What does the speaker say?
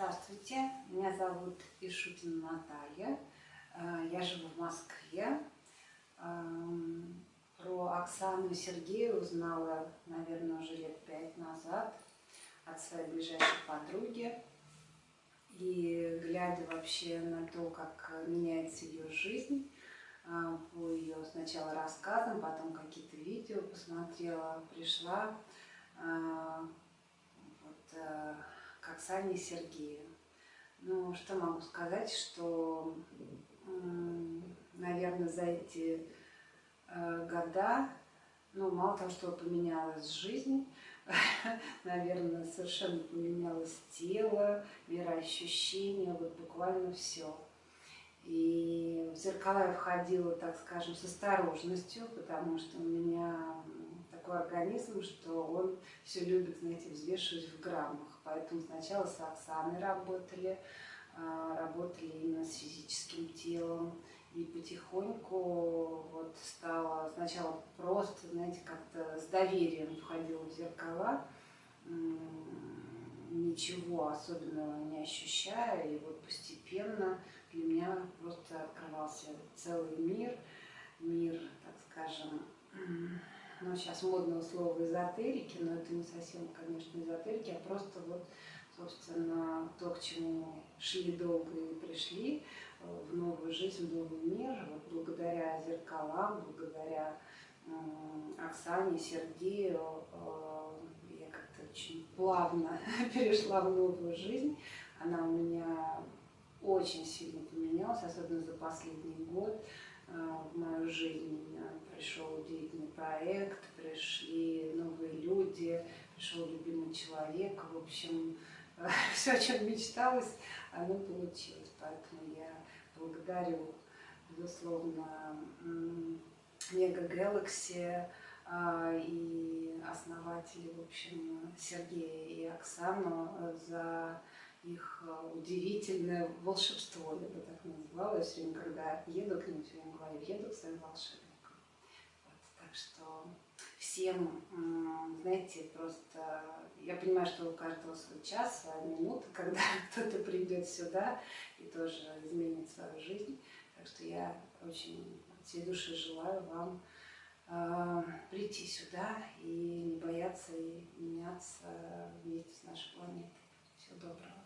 Здравствуйте, меня зовут Ишутина Наталья, э, я живу в Москве. Эм, про Оксану и Сергея узнала, наверное, уже лет пять назад от своей ближайшей подруги. И глядя вообще на то, как меняется ее жизнь, э, по ее сначала рассказам, потом какие-то видео посмотрела, пришла э, вот, к Оксане и Сергею. Ну, что могу сказать, что, наверное, за эти э, года, ну, мало того, что поменялась жизнь, наверное, совершенно поменялось тело, мироощущение, вот буквально все. И в зеркала я входила, так скажем, с осторожностью, потому что у меня организм, что он все любит, знаете, взвешивать в граммах. Поэтому сначала с Оксаной работали, а, работали именно с физическим телом. И потихоньку вот стало сначала просто, знаете, как-то с доверием входила в зеркала, ничего особенного не ощущая. И вот постепенно для меня просто открывался целый мир, мир, так скажем, ну, сейчас модного слова эзотерики, но это не совсем, конечно, эзотерики, а просто вот, собственно, то, к чему шли долго и пришли, э, в новую жизнь, в новый мир, вот благодаря зеркалам, благодаря Оксане, Сергею, э, я как-то очень плавно перешла в новую жизнь. Она у меня очень сильно поменялась, особенно за последний год. А, в мою жизнь пришел удивительный проект, пришли новые люди, пришел любимый человек. В общем, все, о чем мечталось, оно получилось. Поэтому я благодарю, безусловно, Мега Galaxy а, и основателей, в общем, Сергея и Оксану за их э, удивительное волшебство, я бы так называла. Я все время, когда еду к ним, все время говорю, еду к своим волшебникам. Вот, так что всем, знаете, просто... Я понимаю, что у каждого свой час, минута, когда кто-то придет сюда и тоже изменит свою жизнь. Так что я очень всей души желаю вам э, прийти сюда и не бояться и меняться вместе с нашей планетой. Всего доброго.